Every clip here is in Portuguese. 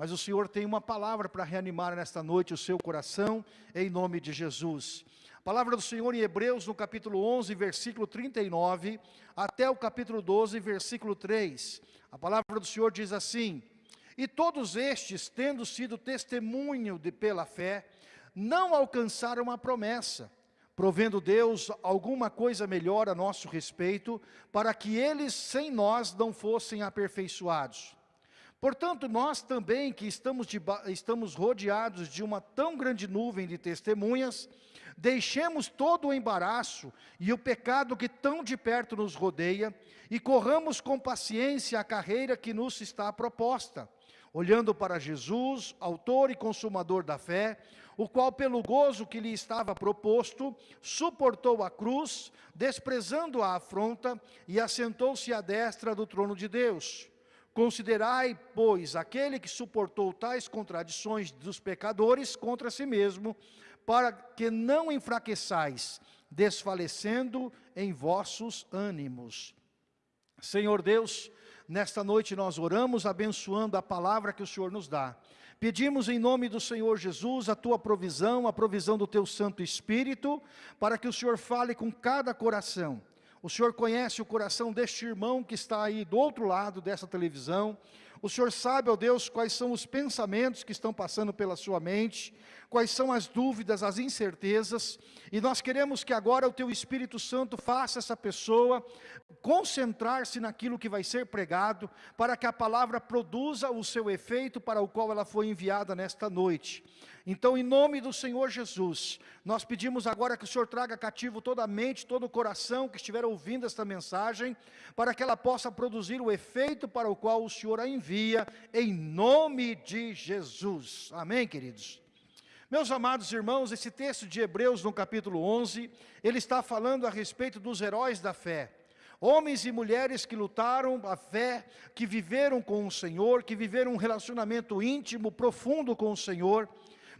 mas o Senhor tem uma palavra para reanimar nesta noite o seu coração, em nome de Jesus. A palavra do Senhor em Hebreus, no capítulo 11, versículo 39, até o capítulo 12, versículo 3. A palavra do Senhor diz assim, E todos estes, tendo sido testemunho de, pela fé, não alcançaram a promessa, provendo Deus alguma coisa melhor a nosso respeito, para que eles sem nós não fossem aperfeiçoados. Portanto, nós também que estamos, de, estamos rodeados de uma tão grande nuvem de testemunhas, deixemos todo o embaraço e o pecado que tão de perto nos rodeia e corramos com paciência a carreira que nos está proposta, olhando para Jesus, autor e consumador da fé, o qual pelo gozo que lhe estava proposto, suportou a cruz, desprezando a afronta e assentou-se à destra do trono de Deus. Considerai, pois, aquele que suportou tais contradições dos pecadores contra si mesmo, para que não enfraqueçais, desfalecendo em vossos ânimos. Senhor Deus, nesta noite nós oramos abençoando a palavra que o Senhor nos dá. Pedimos em nome do Senhor Jesus a tua provisão, a provisão do teu Santo Espírito, para que o Senhor fale com cada coração o Senhor conhece o coração deste irmão que está aí do outro lado dessa televisão. O Senhor sabe, ó Deus, quais são os pensamentos que estão passando pela sua mente, quais são as dúvidas, as incertezas, e nós queremos que agora o Teu Espírito Santo faça essa pessoa concentrar-se naquilo que vai ser pregado, para que a palavra produza o seu efeito para o qual ela foi enviada nesta noite. Então, em nome do Senhor Jesus, nós pedimos agora que o Senhor traga cativo toda a mente, todo o coração que estiver ouvindo esta mensagem, para que ela possa produzir o efeito para o qual o Senhor a envia, em nome de Jesus. Amém, queridos? Meus amados irmãos, esse texto de Hebreus, no capítulo 11, ele está falando a respeito dos heróis da fé. Homens e mulheres que lutaram a fé, que viveram com o Senhor, que viveram um relacionamento íntimo, profundo com o Senhor,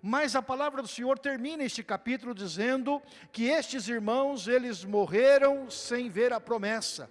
mas a palavra do Senhor termina este capítulo dizendo que estes irmãos, eles morreram sem ver a promessa.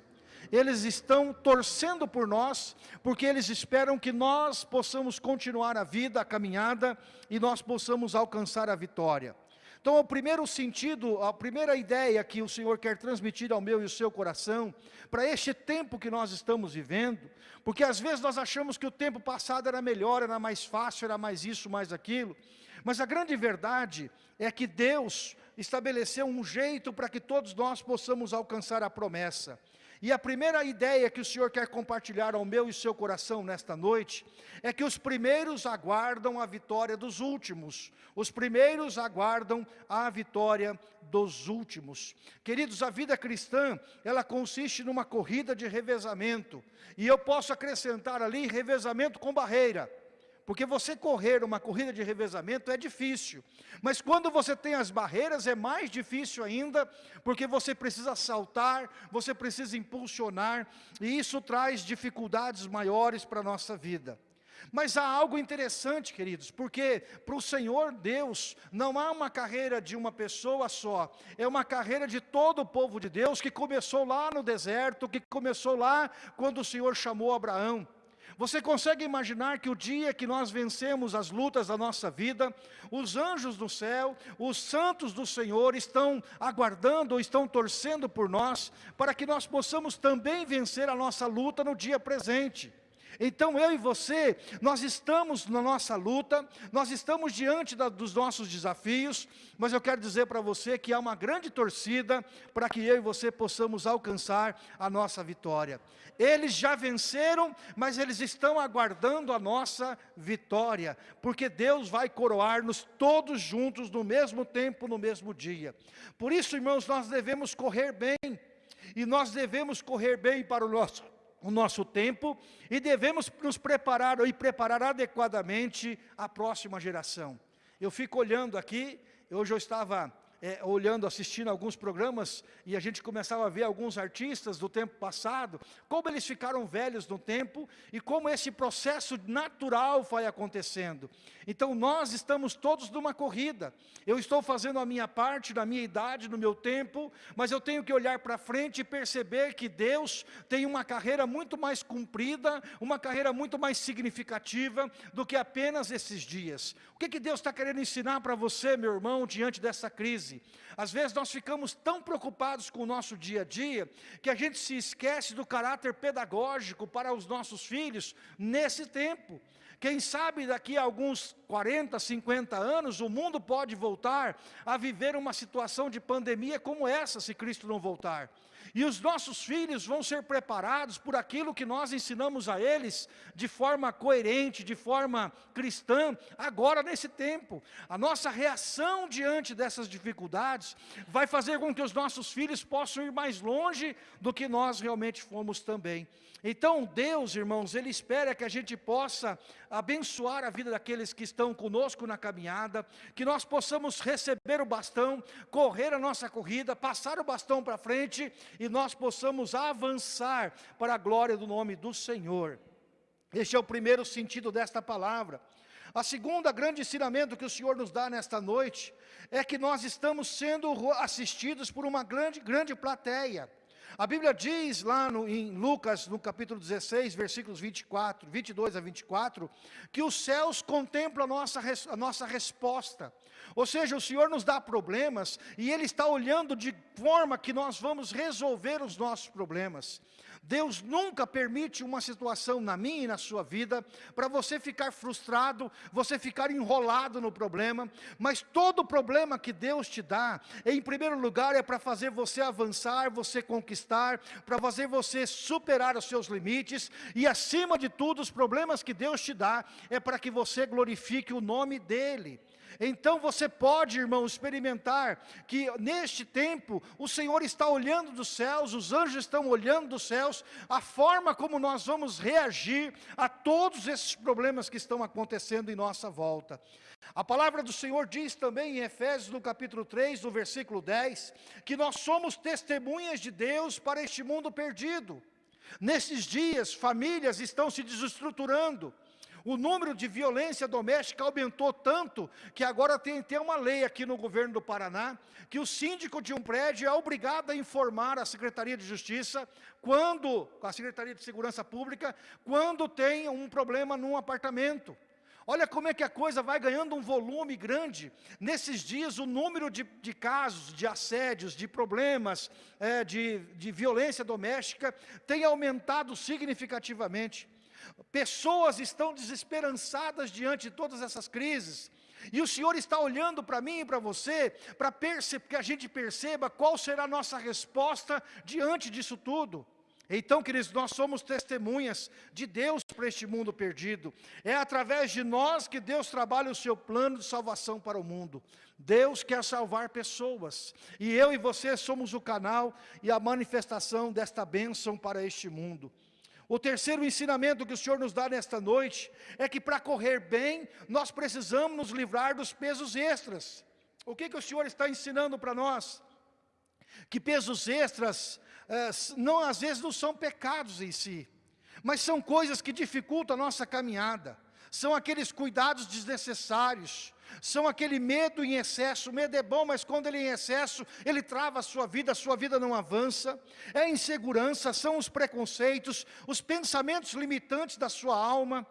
Eles estão torcendo por nós, porque eles esperam que nós possamos continuar a vida, a caminhada, e nós possamos alcançar a vitória. Então, o primeiro sentido, a primeira ideia que o Senhor quer transmitir ao meu e ao seu coração, para este tempo que nós estamos vivendo, porque às vezes nós achamos que o tempo passado era melhor, era mais fácil, era mais isso, mais aquilo, mas a grande verdade é que Deus estabeleceu um jeito para que todos nós possamos alcançar a promessa. E a primeira ideia que o Senhor quer compartilhar ao meu e seu coração nesta noite, é que os primeiros aguardam a vitória dos últimos. Os primeiros aguardam a vitória dos últimos. Queridos, a vida cristã, ela consiste numa corrida de revezamento. E eu posso acrescentar ali revezamento com barreira. Porque você correr uma corrida de revezamento é difícil. Mas quando você tem as barreiras é mais difícil ainda, porque você precisa saltar, você precisa impulsionar, e isso traz dificuldades maiores para a nossa vida. Mas há algo interessante, queridos, porque para o Senhor Deus não há uma carreira de uma pessoa só, é uma carreira de todo o povo de Deus que começou lá no deserto, que começou lá quando o Senhor chamou Abraão. Você consegue imaginar que o dia que nós vencemos as lutas da nossa vida, os anjos do céu, os santos do Senhor estão aguardando ou estão torcendo por nós, para que nós possamos também vencer a nossa luta no dia presente. Então eu e você, nós estamos na nossa luta, nós estamos diante da, dos nossos desafios, mas eu quero dizer para você que há uma grande torcida para que eu e você possamos alcançar a nossa vitória. Eles já venceram, mas eles estão aguardando a nossa vitória, porque Deus vai coroar-nos todos juntos no mesmo tempo, no mesmo dia. Por isso, irmãos, nós devemos correr bem, e nós devemos correr bem para o nosso o nosso tempo e devemos nos preparar e preparar adequadamente a próxima geração. Eu fico olhando aqui, hoje eu estava é, olhando, assistindo alguns programas, e a gente começava a ver alguns artistas do tempo passado, como eles ficaram velhos no tempo, e como esse processo natural vai acontecendo. Então nós estamos todos numa corrida, eu estou fazendo a minha parte, na minha idade, no meu tempo, mas eu tenho que olhar para frente e perceber que Deus tem uma carreira muito mais cumprida, uma carreira muito mais significativa do que apenas esses dias. O que, que Deus está querendo ensinar para você, meu irmão, diante dessa crise? Às vezes nós ficamos tão preocupados com o nosso dia a dia, que a gente se esquece do caráter pedagógico para os nossos filhos nesse tempo. Quem sabe daqui a alguns 40, 50 anos, o mundo pode voltar a viver uma situação de pandemia como essa, se Cristo não voltar. E os nossos filhos vão ser preparados por aquilo que nós ensinamos a eles de forma coerente, de forma cristã, agora nesse tempo. A nossa reação diante dessas dificuldades vai fazer com que os nossos filhos possam ir mais longe do que nós realmente fomos também. Então Deus, irmãos, Ele espera que a gente possa abençoar a vida daqueles que estão conosco na caminhada, que nós possamos receber o bastão, correr a nossa corrida, passar o bastão para frente e nós possamos avançar para a glória do nome do Senhor. Este é o primeiro sentido desta palavra. A segunda grande ensinamento que o Senhor nos dá nesta noite é que nós estamos sendo assistidos por uma grande, grande plateia. A Bíblia diz lá no, em Lucas, no capítulo 16, versículos 24, 22 a 24, que os céus contemplam a nossa, a nossa resposta. Ou seja, o Senhor nos dá problemas e Ele está olhando de forma que nós vamos resolver os nossos problemas. Deus nunca permite uma situação na minha e na sua vida para você ficar frustrado, você ficar enrolado no problema, mas todo problema que Deus te dá, em primeiro lugar é para fazer você avançar, você conquistar, para fazer você superar os seus limites e acima de tudo os problemas que Deus te dá é para que você glorifique o nome dEle. Então você pode, irmão, experimentar que neste tempo o Senhor está olhando dos céus, os anjos estão olhando dos céus, a forma como nós vamos reagir a todos esses problemas que estão acontecendo em nossa volta. A palavra do Senhor diz também em Efésios, no capítulo 3, no versículo 10, que nós somos testemunhas de Deus para este mundo perdido. Nesses dias, famílias estão se desestruturando, o número de violência doméstica aumentou tanto que agora tem, tem uma lei aqui no governo do Paraná que o síndico de um prédio é obrigado a informar a Secretaria de Justiça quando, a Secretaria de Segurança Pública, quando tem um problema num apartamento. Olha como é que a coisa vai ganhando um volume grande. Nesses dias, o número de, de casos, de assédios, de problemas, é, de, de violência doméstica, tem aumentado significativamente. Pessoas estão desesperançadas diante de todas essas crises. E o Senhor está olhando para mim e para você, para que a gente perceba qual será a nossa resposta diante disso tudo. Então, queridos, nós somos testemunhas de Deus para este mundo perdido. É através de nós que Deus trabalha o seu plano de salvação para o mundo. Deus quer salvar pessoas. E eu e você somos o canal e a manifestação desta bênção para este mundo. O terceiro ensinamento que o Senhor nos dá nesta noite é que para correr bem, nós precisamos nos livrar dos pesos extras. O que, que o Senhor está ensinando para nós? Que pesos extras, eh, não, às vezes não são pecados em si, mas são coisas que dificultam a nossa caminhada, são aqueles cuidados desnecessários, são aquele medo em excesso, o medo é bom, mas quando ele é em excesso, ele trava a sua vida, a sua vida não avança, é insegurança, são os preconceitos, os pensamentos limitantes da sua alma,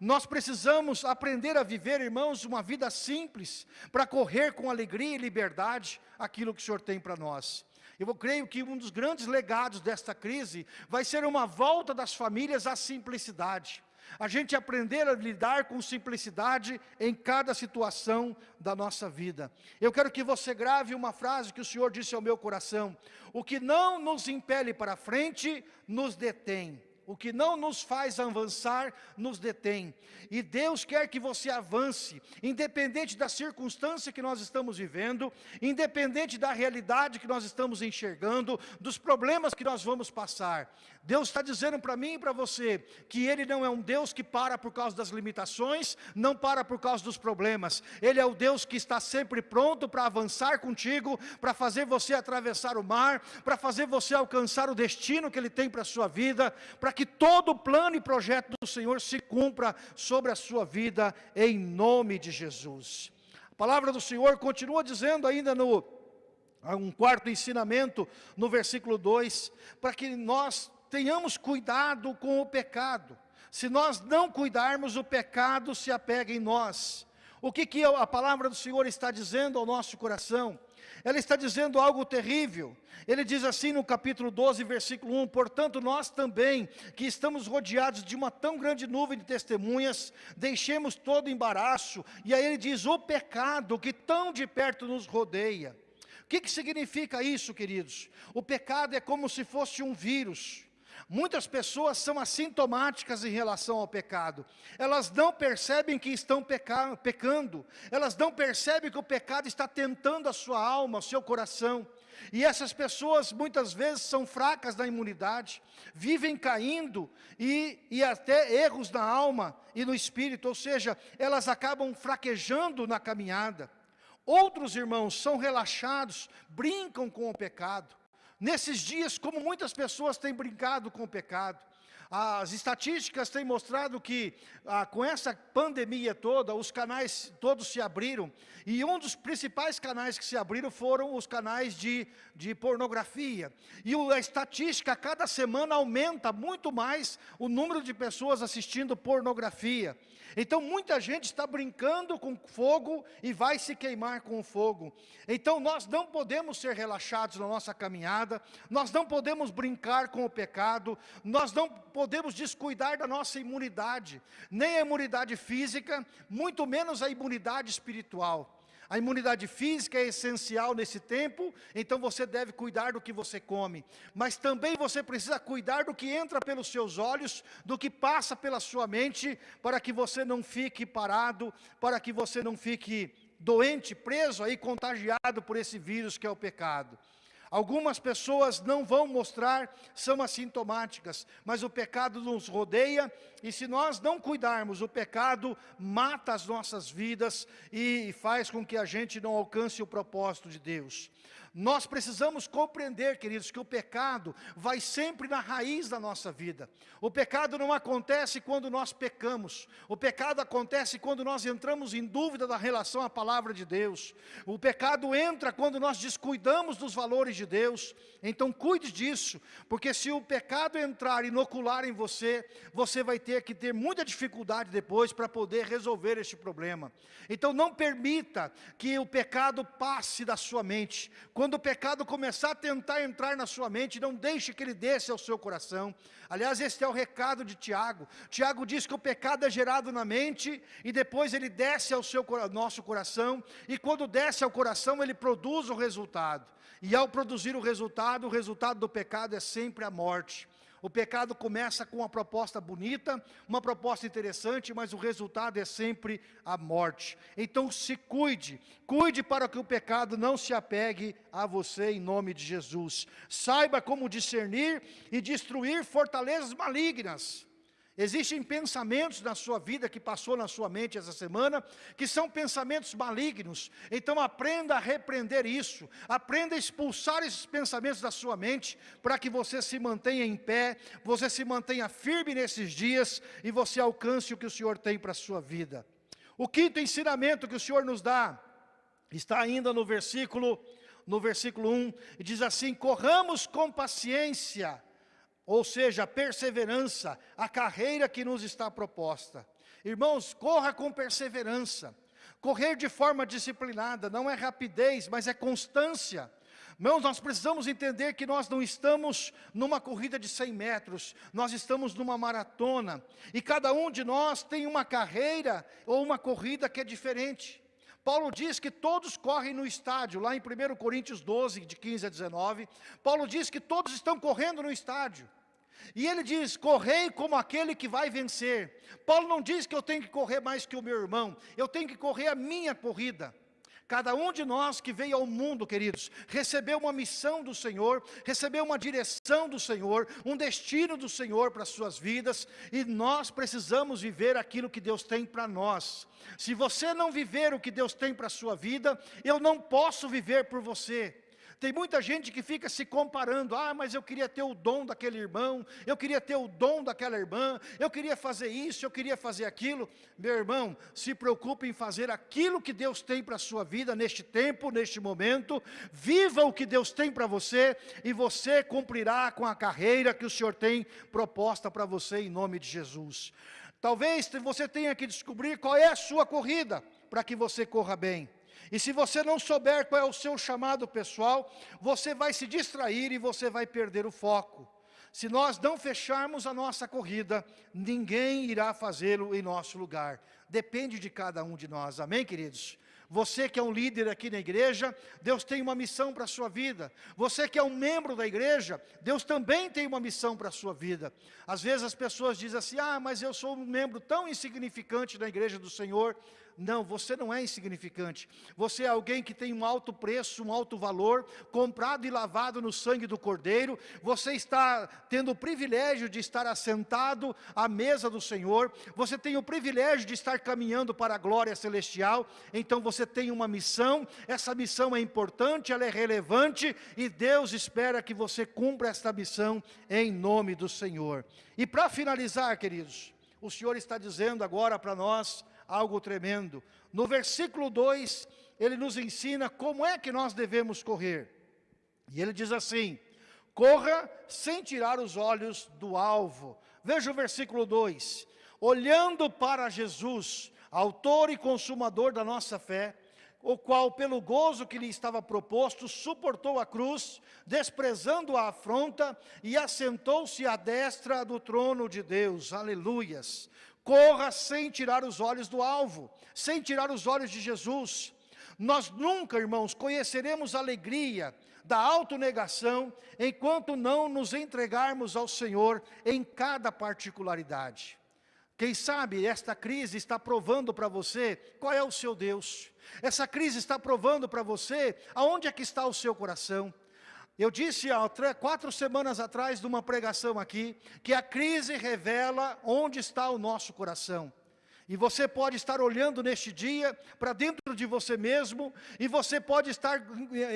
nós precisamos aprender a viver, irmãos, uma vida simples, para correr com alegria e liberdade aquilo que o Senhor tem para nós. Eu creio que um dos grandes legados desta crise vai ser uma volta das famílias à simplicidade a gente aprender a lidar com simplicidade em cada situação da nossa vida. Eu quero que você grave uma frase que o Senhor disse ao meu coração, o que não nos impele para frente, nos detém. O que não nos faz avançar, nos detém. E Deus quer que você avance, independente da circunstância que nós estamos vivendo, independente da realidade que nós estamos enxergando, dos problemas que nós vamos passar. Deus está dizendo para mim e para você, que Ele não é um Deus que para por causa das limitações, não para por causa dos problemas. Ele é o Deus que está sempre pronto para avançar contigo, para fazer você atravessar o mar, para fazer você alcançar o destino que Ele tem para a sua vida, para que todo o plano e projeto do Senhor se cumpra sobre a sua vida, em nome de Jesus. A palavra do Senhor continua dizendo ainda no um quarto ensinamento no versículo 2, para que nós tenhamos cuidado com o pecado. Se nós não cuidarmos, o pecado se apega em nós. O que, que a palavra do Senhor está dizendo ao nosso coração? Ela está dizendo algo terrível. Ele diz assim no capítulo 12, versículo 1, Portanto nós também, que estamos rodeados de uma tão grande nuvem de testemunhas, deixemos todo embaraço, e aí ele diz, o pecado que tão de perto nos rodeia. O que, que significa isso, queridos? O pecado é como se fosse um vírus, Muitas pessoas são assintomáticas em relação ao pecado. Elas não percebem que estão peca pecando. Elas não percebem que o pecado está tentando a sua alma, o seu coração. E essas pessoas muitas vezes são fracas na imunidade, vivem caindo e, e até erros na alma e no espírito, ou seja, elas acabam fraquejando na caminhada. Outros irmãos são relaxados, brincam com o pecado. Nesses dias, como muitas pessoas têm brincado com o pecado, as estatísticas têm mostrado que ah, com essa pandemia toda, os canais todos se abriram, e um dos principais canais que se abriram foram os canais de, de pornografia. E a estatística, cada semana, aumenta muito mais o número de pessoas assistindo pornografia. Então muita gente está brincando com fogo e vai se queimar com o fogo. Então nós não podemos ser relaxados na nossa caminhada, nós não podemos brincar com o pecado, nós não podemos descuidar da nossa imunidade, nem a imunidade física, muito menos a imunidade espiritual. A imunidade física é essencial nesse tempo, então você deve cuidar do que você come. Mas também você precisa cuidar do que entra pelos seus olhos, do que passa pela sua mente, para que você não fique parado, para que você não fique doente, preso aí, contagiado por esse vírus que é o pecado. Algumas pessoas não vão mostrar, são assintomáticas, mas o pecado nos rodeia e se nós não cuidarmos, o pecado mata as nossas vidas e faz com que a gente não alcance o propósito de Deus. Nós precisamos compreender, queridos, que o pecado vai sempre na raiz da nossa vida. O pecado não acontece quando nós pecamos. O pecado acontece quando nós entramos em dúvida da relação à palavra de Deus. O pecado entra quando nós descuidamos dos valores de Deus. Então cuide disso, porque se o pecado entrar, inocular em você, você vai ter que ter muita dificuldade depois para poder resolver este problema. Então não permita que o pecado passe da sua mente. Quando o pecado começar a tentar entrar na sua mente, não deixe que ele desça ao seu coração. Aliás, este é o recado de Tiago. Tiago diz que o pecado é gerado na mente e depois ele desce ao seu, nosso coração. E quando desce ao coração, ele produz o resultado. E ao produzir o resultado, o resultado do pecado é sempre a morte. O pecado começa com uma proposta bonita, uma proposta interessante, mas o resultado é sempre a morte. Então se cuide, cuide para que o pecado não se apegue a você em nome de Jesus. Saiba como discernir e destruir fortalezas malignas. Existem pensamentos na sua vida que passou na sua mente essa semana, que são pensamentos malignos. Então aprenda a repreender isso, aprenda a expulsar esses pensamentos da sua mente, para que você se mantenha em pé, você se mantenha firme nesses dias e você alcance o que o Senhor tem para a sua vida. O quinto ensinamento que o Senhor nos dá, está ainda no versículo, no versículo 1, e diz assim, corramos com paciência, ou seja, a perseverança, a carreira que nos está proposta. Irmãos, corra com perseverança. Correr de forma disciplinada não é rapidez, mas é constância. Irmãos, nós precisamos entender que nós não estamos numa corrida de 100 metros, nós estamos numa maratona. E cada um de nós tem uma carreira ou uma corrida que é diferente. Paulo diz que todos correm no estádio, lá em 1 Coríntios 12, de 15 a 19. Paulo diz que todos estão correndo no estádio. E ele diz, correi como aquele que vai vencer. Paulo não diz que eu tenho que correr mais que o meu irmão, eu tenho que correr a minha corrida. Cada um de nós que veio ao mundo, queridos, recebeu uma missão do Senhor, recebeu uma direção do Senhor, um destino do Senhor para as suas vidas, e nós precisamos viver aquilo que Deus tem para nós. Se você não viver o que Deus tem para a sua vida, eu não posso viver por você. Tem muita gente que fica se comparando, ah, mas eu queria ter o dom daquele irmão, eu queria ter o dom daquela irmã, eu queria fazer isso, eu queria fazer aquilo. Meu irmão, se preocupe em fazer aquilo que Deus tem para a sua vida neste tempo, neste momento, viva o que Deus tem para você e você cumprirá com a carreira que o Senhor tem proposta para você em nome de Jesus. Talvez você tenha que descobrir qual é a sua corrida, para que você corra bem. E se você não souber qual é o seu chamado pessoal, você vai se distrair e você vai perder o foco. Se nós não fecharmos a nossa corrida, ninguém irá fazê-lo em nosso lugar. Depende de cada um de nós, amém queridos? Você que é um líder aqui na igreja, Deus tem uma missão para a sua vida. Você que é um membro da igreja, Deus também tem uma missão para a sua vida. Às vezes as pessoas dizem assim, ah, mas eu sou um membro tão insignificante da igreja do Senhor. Não, você não é insignificante. Você é alguém que tem um alto preço, um alto valor, comprado e lavado no sangue do Cordeiro. Você está tendo o privilégio de estar assentado à mesa do Senhor. Você tem o privilégio de estar caminhando para a glória celestial. Então você tem uma missão. Essa missão é importante, ela é relevante e Deus espera que você cumpra esta missão em nome do Senhor. E para finalizar, queridos, o Senhor está dizendo agora para nós algo tremendo. No versículo 2, ele nos ensina como é que nós devemos correr. E ele diz assim, corra sem tirar os olhos do alvo. Veja o versículo 2, olhando para Jesus, autor e consumador da nossa fé, o qual, pelo gozo que lhe estava proposto, suportou a cruz, desprezando a afronta, e assentou-se à destra do trono de Deus. Aleluias. Corra sem tirar os olhos do alvo, sem tirar os olhos de Jesus. Nós nunca, irmãos, conheceremos a alegria da autonegação enquanto não nos entregarmos ao Senhor em cada particularidade. Quem sabe esta crise está provando para você qual é o seu Deus. Essa crise está provando para você aonde é que está o seu coração. Eu disse há quatro semanas atrás, de uma pregação aqui, que a crise revela onde está o nosso coração. E você pode estar olhando neste dia para dentro de você mesmo, e você pode estar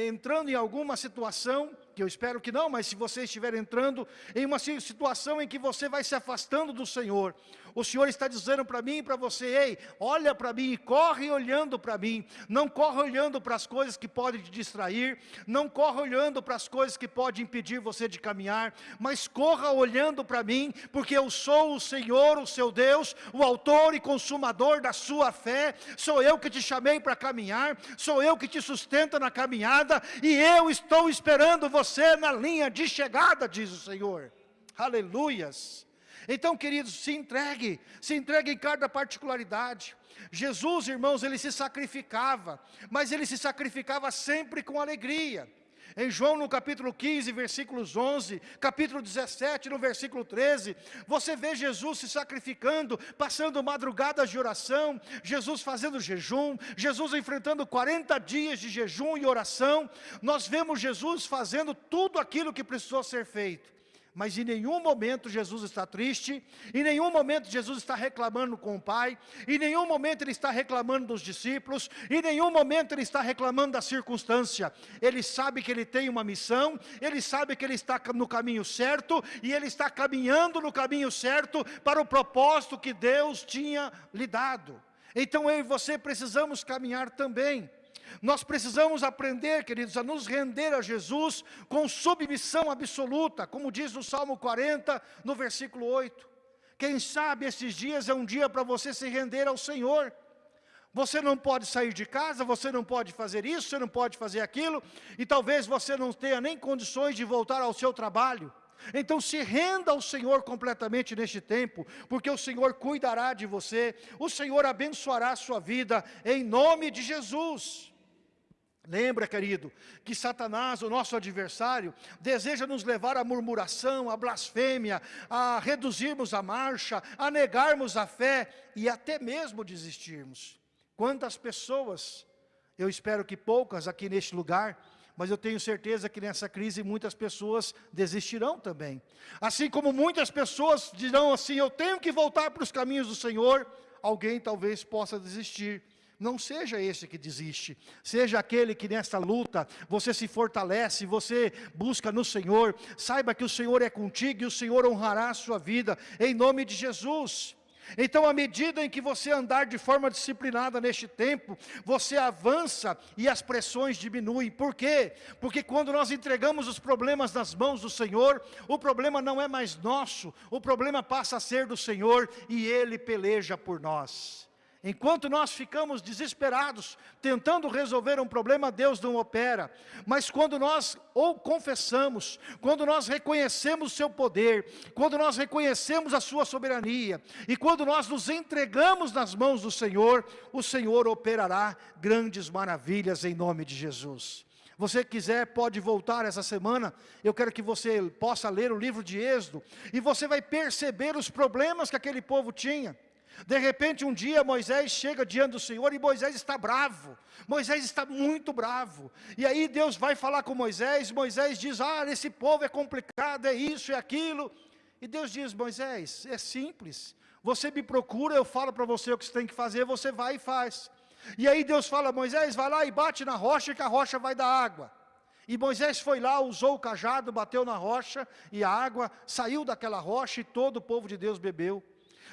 entrando em alguma situação que eu espero que não, mas se você estiver entrando em uma situação em que você vai se afastando do Senhor, o Senhor está dizendo para mim e para você, ei, olha para mim, corre olhando para mim, não corre olhando para as coisas que podem te distrair, não corre olhando para as coisas que podem impedir você de caminhar, mas corra olhando para mim, porque eu sou o Senhor, o seu Deus, o autor e consumador da sua fé, sou eu que te chamei para caminhar, sou eu que te sustento na caminhada, e eu estou esperando você na linha de chegada, diz o Senhor. Aleluias. Então, queridos, se entregue, se entregue em cada particularidade. Jesus, irmãos, ele se sacrificava, mas ele se sacrificava sempre com alegria. Em João no capítulo 15, versículos 11, capítulo 17, no versículo 13, você vê Jesus se sacrificando, passando madrugadas de oração, Jesus fazendo jejum, Jesus enfrentando 40 dias de jejum e oração. Nós vemos Jesus fazendo tudo aquilo que precisou ser feito mas em nenhum momento Jesus está triste, em nenhum momento Jesus está reclamando com o Pai, em nenhum momento Ele está reclamando dos discípulos, em nenhum momento Ele está reclamando da circunstância. Ele sabe que Ele tem uma missão, Ele sabe que Ele está no caminho certo, e Ele está caminhando no caminho certo para o propósito que Deus tinha lhe dado. Então eu e você precisamos caminhar também. Nós precisamos aprender, queridos, a nos render a Jesus com submissão absoluta, como diz no Salmo 40, no versículo 8. Quem sabe esses dias é um dia para você se render ao Senhor. Você não pode sair de casa, você não pode fazer isso, você não pode fazer aquilo, e talvez você não tenha nem condições de voltar ao seu trabalho. Então se renda ao Senhor completamente neste tempo, porque o Senhor cuidará de você, o Senhor abençoará a sua vida, em nome de Jesus. Lembra, querido, que Satanás, o nosso adversário, deseja nos levar à murmuração, à blasfêmia, a reduzirmos a marcha, a negarmos a fé e até mesmo desistirmos. Quantas pessoas, eu espero que poucas aqui neste lugar, mas eu tenho certeza que nessa crise muitas pessoas desistirão também. Assim como muitas pessoas dirão assim, eu tenho que voltar para os caminhos do Senhor, alguém talvez possa desistir. Não seja esse que desiste, seja aquele que nesta luta você se fortalece, você busca no Senhor, saiba que o Senhor é contigo e o Senhor honrará a sua vida, em nome de Jesus. Então, à medida em que você andar de forma disciplinada neste tempo, você avança e as pressões diminuem. Por quê? Porque quando nós entregamos os problemas nas mãos do Senhor, o problema não é mais nosso, o problema passa a ser do Senhor e Ele peleja por nós. Enquanto nós ficamos desesperados, tentando resolver um problema, Deus não opera. Mas quando nós ou confessamos, quando nós reconhecemos o seu poder, quando nós reconhecemos a sua soberania, e quando nós nos entregamos nas mãos do Senhor, o Senhor operará grandes maravilhas em nome de Jesus. Você quiser, pode voltar essa semana, eu quero que você possa ler o livro de Êxodo, e você vai perceber os problemas que aquele povo tinha. De repente, um dia, Moisés chega diante do Senhor e Moisés está bravo. Moisés está muito bravo. E aí Deus vai falar com Moisés, Moisés diz, ah, esse povo é complicado, é isso, é aquilo. E Deus diz, Moisés, é simples. Você me procura, eu falo para você o que você tem que fazer, você vai e faz. E aí Deus fala, Moisés, vai lá e bate na rocha, que a rocha vai dar água. E Moisés foi lá, usou o cajado, bateu na rocha, e a água saiu daquela rocha, e todo o povo de Deus bebeu.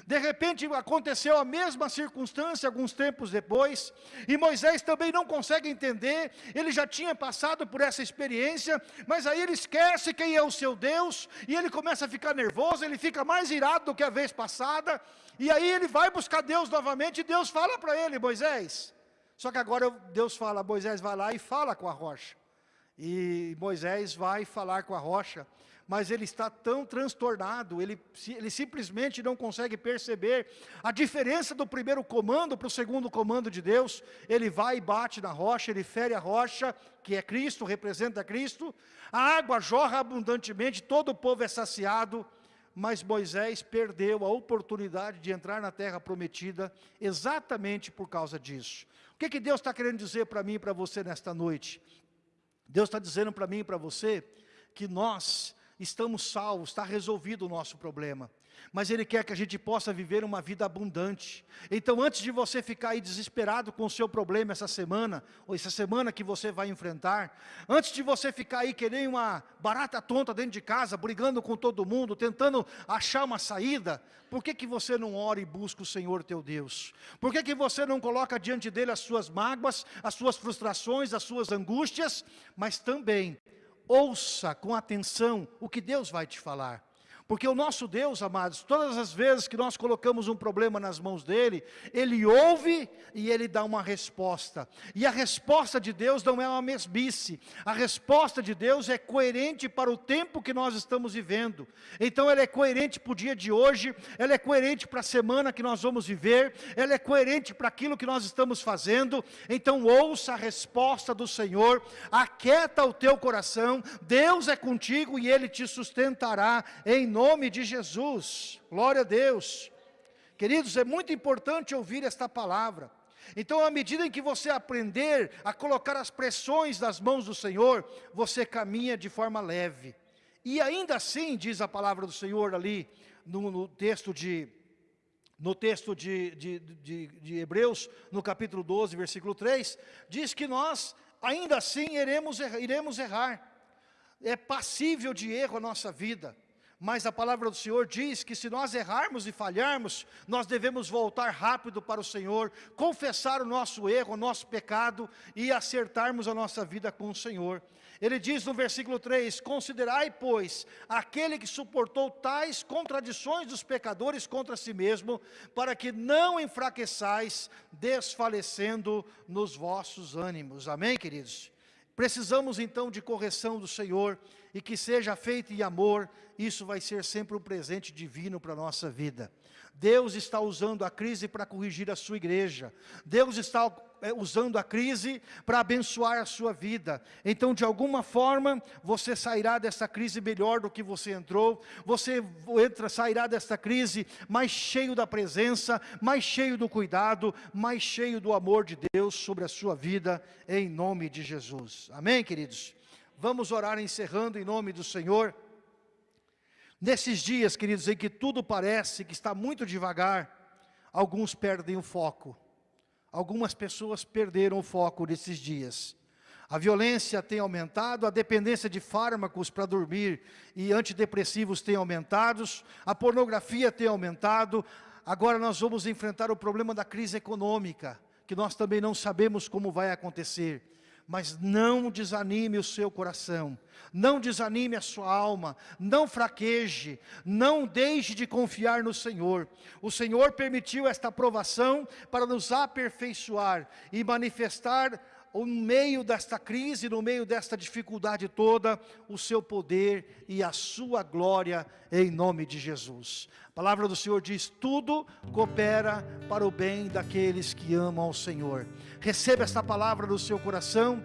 De repente aconteceu a mesma circunstância alguns tempos depois, e Moisés também não consegue entender, ele já tinha passado por essa experiência, mas aí ele esquece quem é o seu Deus, e ele começa a ficar nervoso, ele fica mais irado do que a vez passada, e aí ele vai buscar Deus novamente, e Deus fala para ele, Moisés, só que agora Deus fala, Moisés vai lá e fala com a rocha, e Moisés vai falar com a rocha, mas ele está tão transtornado, ele, ele simplesmente não consegue perceber a diferença do primeiro comando para o segundo comando de Deus, ele vai e bate na rocha, ele fere a rocha, que é Cristo, representa Cristo, a água jorra abundantemente, todo o povo é saciado, mas Moisés perdeu a oportunidade de entrar na terra prometida, exatamente por causa disso. O que, que Deus está querendo dizer para mim e para você nesta noite? Deus está dizendo para mim e para você, que nós estamos salvos, está resolvido o nosso problema. Mas Ele quer que a gente possa viver uma vida abundante. Então antes de você ficar aí desesperado com o seu problema essa semana, ou essa semana que você vai enfrentar, antes de você ficar aí querendo uma barata tonta dentro de casa, brigando com todo mundo, tentando achar uma saída, por que, que você não ora e busca o Senhor teu Deus? Por que, que você não coloca diante dEle as suas mágoas, as suas frustrações, as suas angústias, mas também ouça com atenção o que Deus vai te falar. Porque o nosso Deus, amados, todas as vezes que nós colocamos um problema nas mãos dEle, Ele ouve e Ele dá uma resposta. E a resposta de Deus não é uma mesmice. A resposta de Deus é coerente para o tempo que nós estamos vivendo. Então ela é coerente para o dia de hoje, ela é coerente para a semana que nós vamos viver, ela é coerente para aquilo que nós estamos fazendo. Então ouça a resposta do Senhor, aquieta o teu coração, Deus é contigo e Ele te sustentará em nome nome de Jesus, glória a Deus. Queridos, é muito importante ouvir esta palavra. Então, à medida em que você aprender a colocar as pressões nas mãos do Senhor, você caminha de forma leve. E ainda assim, diz a palavra do Senhor ali, no, no texto de no texto de, de, de, de, Hebreus, no capítulo 12, versículo 3, diz que nós, ainda assim, iremos, iremos errar. É passível de erro a nossa vida mas a palavra do Senhor diz que se nós errarmos e falharmos, nós devemos voltar rápido para o Senhor, confessar o nosso erro, o nosso pecado e acertarmos a nossa vida com o Senhor. Ele diz no versículo 3, considerai, pois, aquele que suportou tais contradições dos pecadores contra si mesmo, para que não enfraqueçais, desfalecendo nos vossos ânimos. Amém, queridos? Precisamos então de correção do Senhor, e que seja feito em amor, isso vai ser sempre um presente divino para a nossa vida. Deus está usando a crise para corrigir a sua igreja. Deus está é, usando a crise para abençoar a sua vida. Então, de alguma forma, você sairá dessa crise melhor do que você entrou. Você entra, sairá dessa crise mais cheio da presença, mais cheio do cuidado, mais cheio do amor de Deus sobre a sua vida, em nome de Jesus. Amém, queridos? Vamos orar encerrando em nome do Senhor. Nesses dias, queridos, em que tudo parece que está muito devagar, alguns perdem o foco. Algumas pessoas perderam o foco nesses dias. A violência tem aumentado, a dependência de fármacos para dormir e antidepressivos tem aumentado, a pornografia tem aumentado. Agora nós vamos enfrentar o problema da crise econômica, que nós também não sabemos como vai acontecer mas não desanime o seu coração, não desanime a sua alma, não fraqueje, não deixe de confiar no Senhor. O Senhor permitiu esta provação para nos aperfeiçoar e manifestar no meio desta crise, no meio desta dificuldade toda, o seu poder e a sua glória em nome de Jesus. A palavra do Senhor diz, tudo coopera para o bem daqueles que amam ao Senhor. Receba esta palavra no seu coração,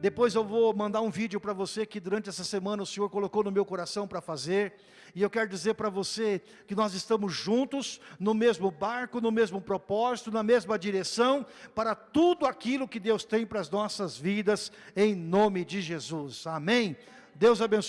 depois eu vou mandar um vídeo para você que durante essa semana o Senhor colocou no meu coração para fazer. E eu quero dizer para você que nós estamos juntos, no mesmo barco, no mesmo propósito, na mesma direção, para tudo aquilo que Deus tem para as nossas vidas, em nome de Jesus. Amém? Deus abençoe.